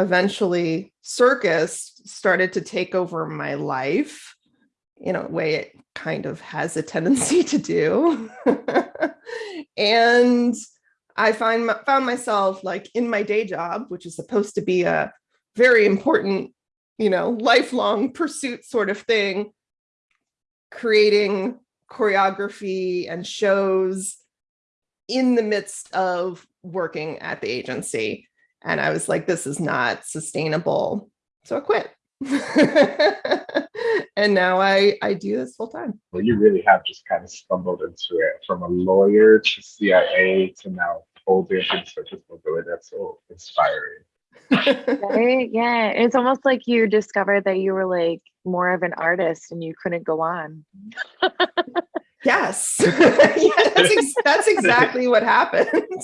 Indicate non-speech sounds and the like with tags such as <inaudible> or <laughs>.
eventually circus started to take over my life in a way it kind of has a tendency to do. <laughs> and I find found myself like in my day job, which is supposed to be a very important, you know, lifelong pursuit sort of thing, creating choreography and shows in the midst of working at the agency. And I was like, this is not sustainable. So I quit. <laughs> and now I, I do this full time. Well, you really have just kind of stumbled into it from a lawyer to CIA to now totally into circus mobility. That's so inspiring. right? Yeah. It's almost like you discovered that you were like more of an artist and you couldn't go on. yes. <laughs> <laughs> yeah, that's, ex that's exactly what happened.